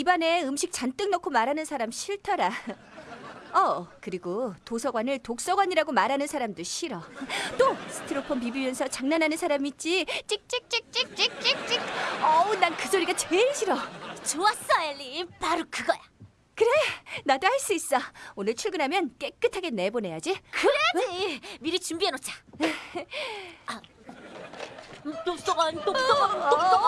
입안에 음식 잔뜩 넣고 말하는 사람 싫더라. 어, 그리고 도서관을 독서관이라고 말하는 사람도 싫어. 또 스티로폼 비비면서 장난하는 사람 있지? 찍찍찍찍찍찍찍. 어우, 난 그 소리가 제일 싫어. 좋았어, 엘리. 바로 그거야. 그래, 나도 할 수 있어. 오늘 출근하면 깨끗하게 내보내야지. 그래야지. 응? 미리 준비해 놓자. 아. 음, 독서관, 독서관, 독서관.